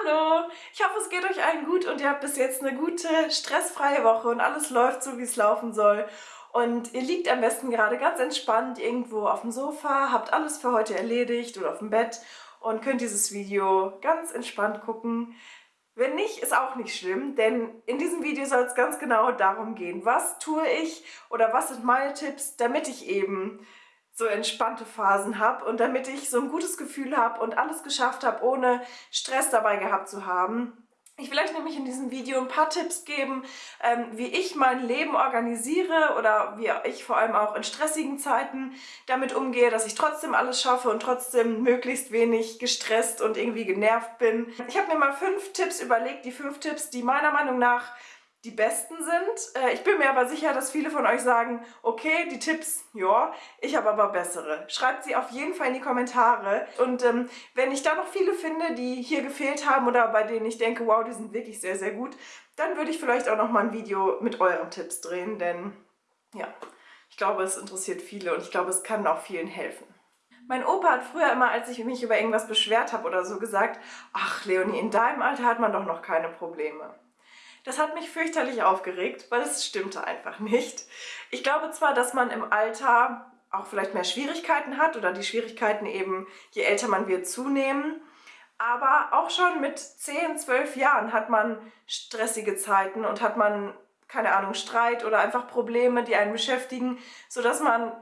Hallo, ich hoffe es geht euch allen gut und ihr habt bis jetzt eine gute, stressfreie Woche und alles läuft so, wie es laufen soll. Und ihr liegt am besten gerade ganz entspannt irgendwo auf dem Sofa, habt alles für heute erledigt oder auf dem Bett und könnt dieses Video ganz entspannt gucken. Wenn nicht, ist auch nicht schlimm, denn in diesem Video soll es ganz genau darum gehen, was tue ich oder was sind meine Tipps, damit ich eben so entspannte Phasen habe und damit ich so ein gutes Gefühl habe und alles geschafft habe, ohne Stress dabei gehabt zu haben. Ich will euch nämlich in diesem Video ein paar Tipps geben, ähm, wie ich mein Leben organisiere oder wie ich vor allem auch in stressigen Zeiten damit umgehe, dass ich trotzdem alles schaffe und trotzdem möglichst wenig gestresst und irgendwie genervt bin. Ich habe mir mal fünf Tipps überlegt, die fünf Tipps, die meiner Meinung nach die besten sind. Äh, ich bin mir aber sicher, dass viele von euch sagen, okay, die Tipps, ja, ich habe aber bessere. Schreibt sie auf jeden Fall in die Kommentare. Und ähm, wenn ich da noch viele finde, die hier gefehlt haben oder bei denen ich denke, wow, die sind wirklich sehr, sehr gut, dann würde ich vielleicht auch noch mal ein Video mit euren Tipps drehen, denn ja, ich glaube, es interessiert viele und ich glaube, es kann auch vielen helfen. Mein Opa hat früher immer, als ich mich über irgendwas beschwert habe oder so, gesagt, ach Leonie, in deinem Alter hat man doch noch keine Probleme. Das hat mich fürchterlich aufgeregt, weil es stimmte einfach nicht. Ich glaube zwar, dass man im Alter auch vielleicht mehr Schwierigkeiten hat oder die Schwierigkeiten eben, je älter man wird, zunehmen. Aber auch schon mit 10, 12 Jahren hat man stressige Zeiten und hat man, keine Ahnung, Streit oder einfach Probleme, die einen beschäftigen, sodass man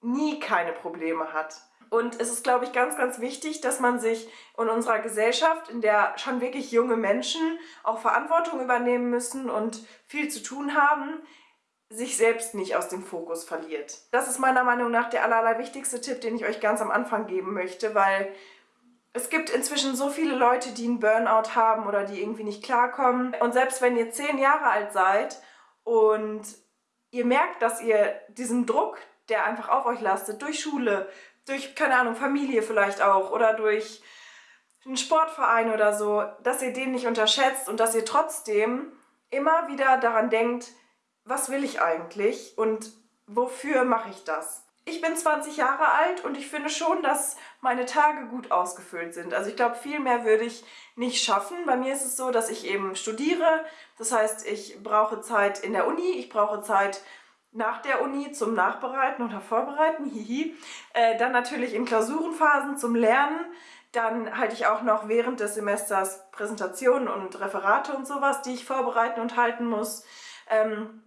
nie keine Probleme hat. Und es ist, glaube ich, ganz, ganz wichtig, dass man sich in unserer Gesellschaft, in der schon wirklich junge Menschen auch Verantwortung übernehmen müssen und viel zu tun haben, sich selbst nicht aus dem Fokus verliert. Das ist meiner Meinung nach der allerwichtigste Tipp, den ich euch ganz am Anfang geben möchte, weil es gibt inzwischen so viele Leute, die einen Burnout haben oder die irgendwie nicht klarkommen. Und selbst wenn ihr zehn Jahre alt seid und ihr merkt, dass ihr diesen Druck, der einfach auf euch lastet, durch Schule, durch, keine Ahnung, Familie vielleicht auch oder durch einen Sportverein oder so, dass ihr den nicht unterschätzt und dass ihr trotzdem immer wieder daran denkt, was will ich eigentlich und wofür mache ich das? Ich bin 20 Jahre alt und ich finde schon, dass meine Tage gut ausgefüllt sind. Also ich glaube, viel mehr würde ich nicht schaffen. Bei mir ist es so, dass ich eben studiere. Das heißt, ich brauche Zeit in der Uni, ich brauche Zeit nach der Uni zum Nachbereiten oder Vorbereiten, hihi. Äh, dann natürlich in Klausurenphasen zum Lernen. Dann halte ich auch noch während des Semesters Präsentationen und Referate und sowas, die ich vorbereiten und halten muss. Ähm,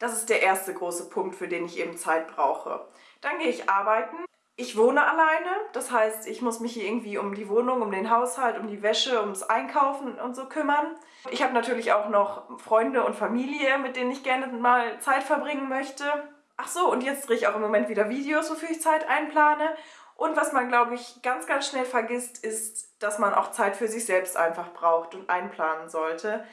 das ist der erste große Punkt, für den ich eben Zeit brauche. Dann gehe ich arbeiten. Ich wohne alleine, das heißt, ich muss mich hier irgendwie um die Wohnung, um den Haushalt, um die Wäsche, ums Einkaufen und so kümmern. Ich habe natürlich auch noch Freunde und Familie, mit denen ich gerne mal Zeit verbringen möchte. Ach so, und jetzt drehe ich auch im Moment wieder Videos, wofür ich Zeit einplane. Und was man, glaube ich, ganz, ganz schnell vergisst, ist, dass man auch Zeit für sich selbst einfach braucht und einplanen sollte.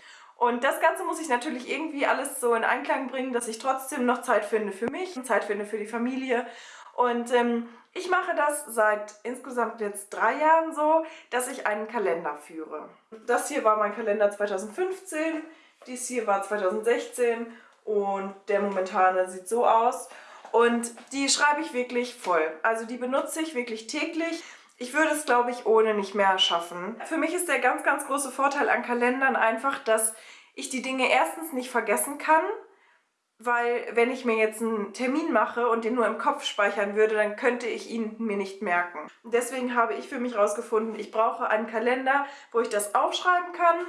Und das Ganze muss ich natürlich irgendwie alles so in Einklang bringen, dass ich trotzdem noch Zeit finde für mich Zeit finde für die Familie. Und ähm, ich mache das seit insgesamt jetzt drei Jahren so, dass ich einen Kalender führe. Das hier war mein Kalender 2015, dies hier war 2016 und der momentane sieht so aus. Und die schreibe ich wirklich voll. Also die benutze ich wirklich täglich. Ich würde es, glaube ich, ohne nicht mehr schaffen. Für mich ist der ganz, ganz große Vorteil an Kalendern einfach, dass ich die Dinge erstens nicht vergessen kann weil wenn ich mir jetzt einen Termin mache und den nur im Kopf speichern würde, dann könnte ich ihn mir nicht merken. Deswegen habe ich für mich herausgefunden, ich brauche einen Kalender, wo ich das aufschreiben kann,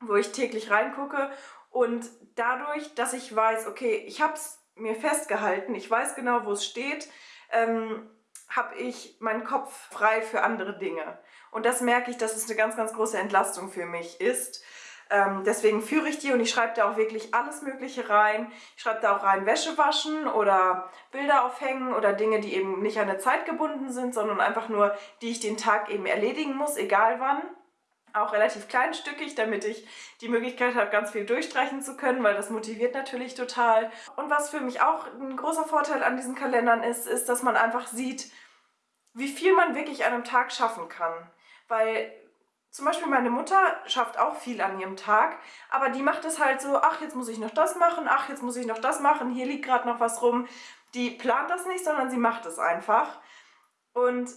wo ich täglich reingucke und dadurch, dass ich weiß, okay, ich habe es mir festgehalten, ich weiß genau, wo es steht, ähm, habe ich meinen Kopf frei für andere Dinge. Und das merke ich, dass es eine ganz, ganz große Entlastung für mich ist, ähm, deswegen führe ich die und ich schreibe da auch wirklich alles mögliche rein. Ich schreibe da auch rein Wäsche waschen oder Bilder aufhängen oder Dinge, die eben nicht an eine Zeit gebunden sind, sondern einfach nur, die ich den Tag eben erledigen muss, egal wann. Auch relativ kleinstückig, damit ich die Möglichkeit habe, ganz viel durchstreichen zu können, weil das motiviert natürlich total. Und was für mich auch ein großer Vorteil an diesen Kalendern ist, ist, dass man einfach sieht, wie viel man wirklich an einem Tag schaffen kann. Weil zum Beispiel meine Mutter schafft auch viel an ihrem Tag, aber die macht es halt so, ach, jetzt muss ich noch das machen, ach, jetzt muss ich noch das machen, hier liegt gerade noch was rum. Die plant das nicht, sondern sie macht es einfach. Und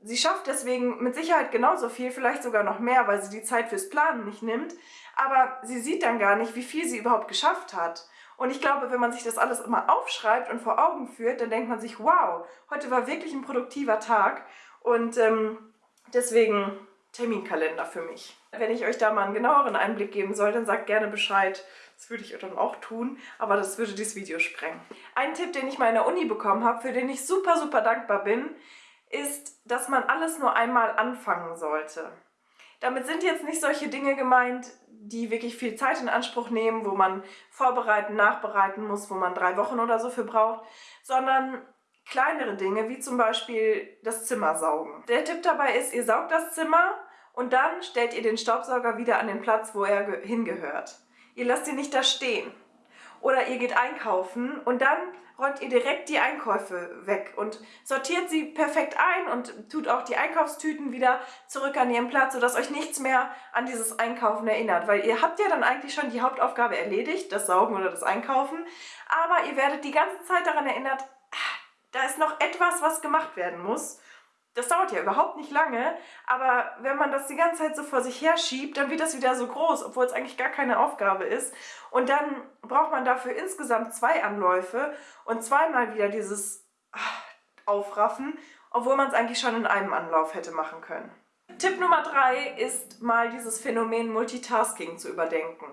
Sie schafft deswegen mit Sicherheit genauso viel, vielleicht sogar noch mehr, weil sie die Zeit fürs Planen nicht nimmt. Aber sie sieht dann gar nicht, wie viel sie überhaupt geschafft hat. Und ich glaube, wenn man sich das alles immer aufschreibt und vor Augen führt, dann denkt man sich, wow, heute war wirklich ein produktiver Tag. Und ähm, deswegen Terminkalender für mich. Wenn ich euch da mal einen genaueren Einblick geben soll, dann sagt gerne Bescheid. Das würde ich dann auch tun, aber das würde dieses Video sprengen. Ein Tipp, den ich mal in der Uni bekommen habe, für den ich super, super dankbar bin, ist, dass man alles nur einmal anfangen sollte. Damit sind jetzt nicht solche Dinge gemeint, die wirklich viel Zeit in Anspruch nehmen, wo man vorbereiten, nachbereiten muss, wo man drei Wochen oder so für braucht, sondern kleinere Dinge, wie zum Beispiel das Zimmer saugen. Der Tipp dabei ist, ihr saugt das Zimmer und dann stellt ihr den Staubsauger wieder an den Platz, wo er hingehört. Ihr lasst ihn nicht da stehen. Oder ihr geht einkaufen und dann räumt ihr direkt die Einkäufe weg und sortiert sie perfekt ein und tut auch die Einkaufstüten wieder zurück an ihren Platz, sodass euch nichts mehr an dieses Einkaufen erinnert. Weil ihr habt ja dann eigentlich schon die Hauptaufgabe erledigt, das Saugen oder das Einkaufen, aber ihr werdet die ganze Zeit daran erinnert, ah, da ist noch etwas, was gemacht werden muss. Das dauert ja überhaupt nicht lange, aber wenn man das die ganze Zeit so vor sich her schiebt, dann wird das wieder so groß, obwohl es eigentlich gar keine Aufgabe ist. Und dann braucht man dafür insgesamt zwei Anläufe und zweimal wieder dieses ah, Aufraffen, obwohl man es eigentlich schon in einem Anlauf hätte machen können. Tipp Nummer drei ist mal dieses Phänomen Multitasking zu überdenken.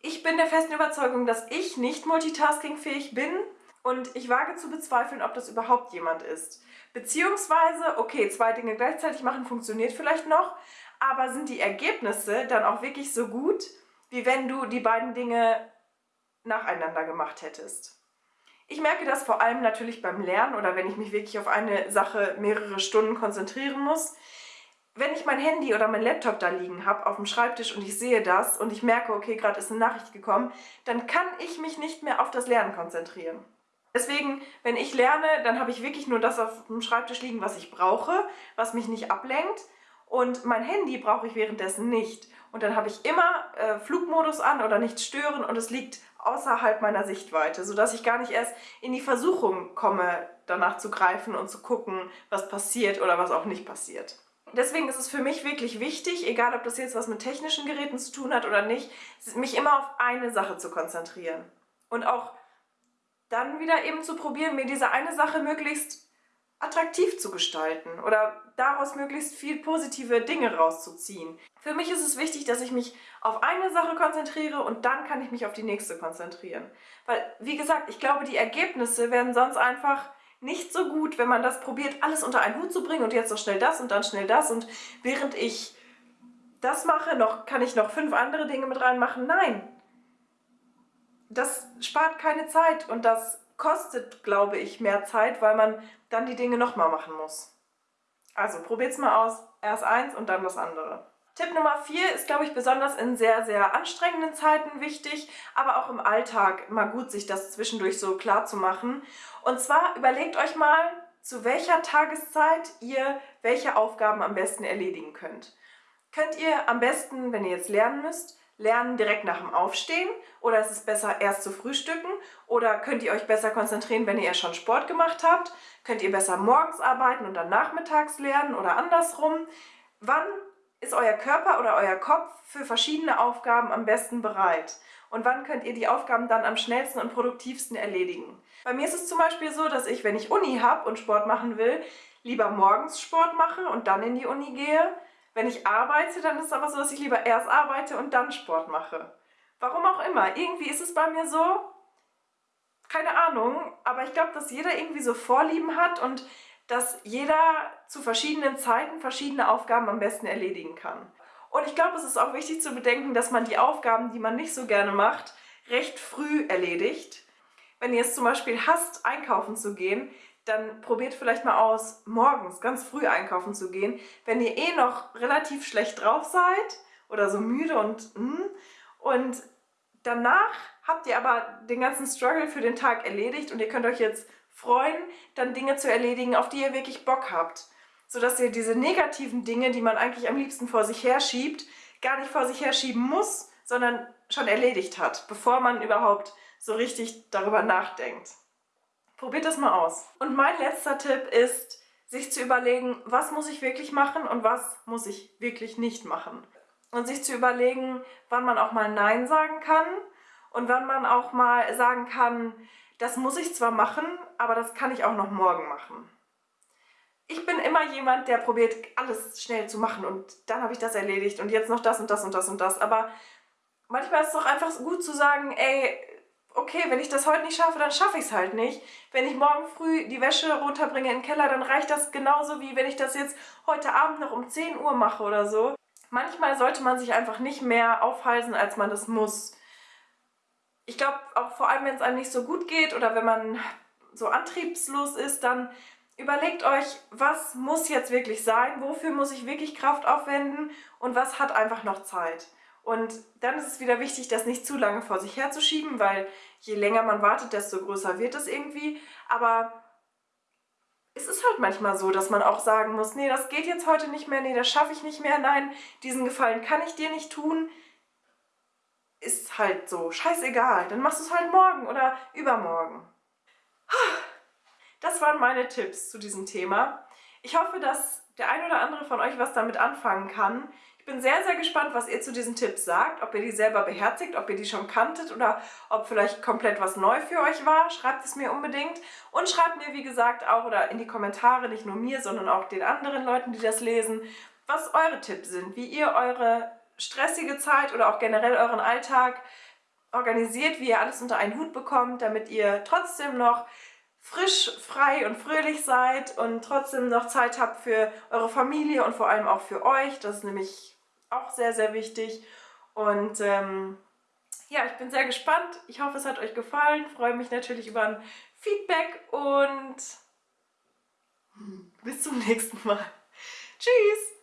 Ich bin der festen Überzeugung, dass ich nicht multitaskingfähig bin und ich wage zu bezweifeln, ob das überhaupt jemand ist. Beziehungsweise, okay, zwei Dinge gleichzeitig machen funktioniert vielleicht noch, aber sind die Ergebnisse dann auch wirklich so gut, wie wenn du die beiden Dinge nacheinander gemacht hättest? Ich merke das vor allem natürlich beim Lernen oder wenn ich mich wirklich auf eine Sache mehrere Stunden konzentrieren muss. Wenn ich mein Handy oder mein Laptop da liegen habe auf dem Schreibtisch und ich sehe das und ich merke, okay, gerade ist eine Nachricht gekommen, dann kann ich mich nicht mehr auf das Lernen konzentrieren. Deswegen, wenn ich lerne, dann habe ich wirklich nur das auf dem Schreibtisch liegen, was ich brauche, was mich nicht ablenkt. Und mein Handy brauche ich währenddessen nicht. Und dann habe ich immer äh, Flugmodus an oder nicht stören und es liegt außerhalb meiner Sichtweite, sodass ich gar nicht erst in die Versuchung komme, danach zu greifen und zu gucken, was passiert oder was auch nicht passiert. Deswegen ist es für mich wirklich wichtig, egal ob das jetzt was mit technischen Geräten zu tun hat oder nicht, mich immer auf eine Sache zu konzentrieren. Und auch dann wieder eben zu probieren, mir diese eine Sache möglichst attraktiv zu gestalten oder daraus möglichst viel positive Dinge rauszuziehen. Für mich ist es wichtig, dass ich mich auf eine Sache konzentriere und dann kann ich mich auf die nächste konzentrieren. Weil, wie gesagt, ich glaube, die Ergebnisse werden sonst einfach nicht so gut, wenn man das probiert, alles unter einen Hut zu bringen und jetzt noch schnell das und dann schnell das und während ich das mache, noch, kann ich noch fünf andere Dinge mit reinmachen. Nein, das spart keine Zeit und das kostet, glaube ich, mehr Zeit, weil man dann die Dinge nochmal machen muss. Also probiert's mal aus, erst eins und dann das andere. Tipp Nummer 4 ist, glaube ich, besonders in sehr, sehr anstrengenden Zeiten wichtig, aber auch im Alltag mal gut, sich das zwischendurch so klar zu machen. Und zwar überlegt euch mal, zu welcher Tageszeit ihr welche Aufgaben am besten erledigen könnt. Könnt ihr am besten, wenn ihr jetzt lernen müsst, lernen direkt nach dem Aufstehen oder ist es besser erst zu frühstücken oder könnt ihr euch besser konzentrieren, wenn ihr schon Sport gemacht habt? Könnt ihr besser morgens arbeiten und dann nachmittags lernen oder andersrum? Wann ist euer Körper oder euer Kopf für verschiedene Aufgaben am besten bereit? Und wann könnt ihr die Aufgaben dann am schnellsten und produktivsten erledigen? Bei mir ist es zum Beispiel so, dass ich, wenn ich Uni habe und Sport machen will, lieber morgens Sport mache und dann in die Uni gehe, wenn ich arbeite, dann ist es aber so, dass ich lieber erst arbeite und dann Sport mache. Warum auch immer. Irgendwie ist es bei mir so, keine Ahnung, aber ich glaube, dass jeder irgendwie so Vorlieben hat und dass jeder zu verschiedenen Zeiten verschiedene Aufgaben am besten erledigen kann. Und ich glaube, es ist auch wichtig zu bedenken, dass man die Aufgaben, die man nicht so gerne macht, recht früh erledigt. Wenn ihr es zum Beispiel hasst, einkaufen zu gehen, dann probiert vielleicht mal aus, morgens ganz früh einkaufen zu gehen, wenn ihr eh noch relativ schlecht drauf seid oder so müde und mm, und danach habt ihr aber den ganzen Struggle für den Tag erledigt und ihr könnt euch jetzt freuen, dann Dinge zu erledigen, auf die ihr wirklich Bock habt. Sodass ihr diese negativen Dinge, die man eigentlich am liebsten vor sich herschiebt, gar nicht vor sich herschieben muss, sondern schon erledigt hat, bevor man überhaupt so richtig darüber nachdenkt. Probiert das mal aus. Und mein letzter Tipp ist, sich zu überlegen, was muss ich wirklich machen und was muss ich wirklich nicht machen. Und sich zu überlegen, wann man auch mal Nein sagen kann und wann man auch mal sagen kann, das muss ich zwar machen, aber das kann ich auch noch morgen machen. Ich bin immer jemand, der probiert, alles schnell zu machen und dann habe ich das erledigt und jetzt noch das und das und das und das. Aber manchmal ist es doch einfach gut zu sagen, ey, okay, wenn ich das heute nicht schaffe, dann schaffe ich es halt nicht. Wenn ich morgen früh die Wäsche runterbringe in den Keller, dann reicht das genauso wie wenn ich das jetzt heute Abend noch um 10 Uhr mache oder so. Manchmal sollte man sich einfach nicht mehr aufhalsen, als man das muss. Ich glaube, auch vor allem, wenn es einem nicht so gut geht oder wenn man so antriebslos ist, dann überlegt euch, was muss jetzt wirklich sein, wofür muss ich wirklich Kraft aufwenden und was hat einfach noch Zeit. Und dann ist es wieder wichtig, das nicht zu lange vor sich herzuschieben, weil je länger man wartet, desto größer wird es irgendwie. Aber es ist halt manchmal so, dass man auch sagen muss, nee, das geht jetzt heute nicht mehr, nee, das schaffe ich nicht mehr, nein, diesen Gefallen kann ich dir nicht tun. Ist halt so, scheißegal, dann machst du es halt morgen oder übermorgen. Das waren meine Tipps zu diesem Thema. Ich hoffe, dass der ein oder andere von euch was damit anfangen kann. Ich bin sehr, sehr gespannt, was ihr zu diesen Tipps sagt, ob ihr die selber beherzigt, ob ihr die schon kanntet oder ob vielleicht komplett was neu für euch war. Schreibt es mir unbedingt und schreibt mir, wie gesagt, auch oder in die Kommentare, nicht nur mir, sondern auch den anderen Leuten, die das lesen, was eure Tipps sind, wie ihr eure stressige Zeit oder auch generell euren Alltag organisiert, wie ihr alles unter einen Hut bekommt, damit ihr trotzdem noch frisch, frei und fröhlich seid und trotzdem noch Zeit habt für eure Familie und vor allem auch für euch. Das ist nämlich auch sehr, sehr wichtig. Und ähm, ja, ich bin sehr gespannt. Ich hoffe, es hat euch gefallen. Freue mich natürlich über ein Feedback und bis zum nächsten Mal. Tschüss!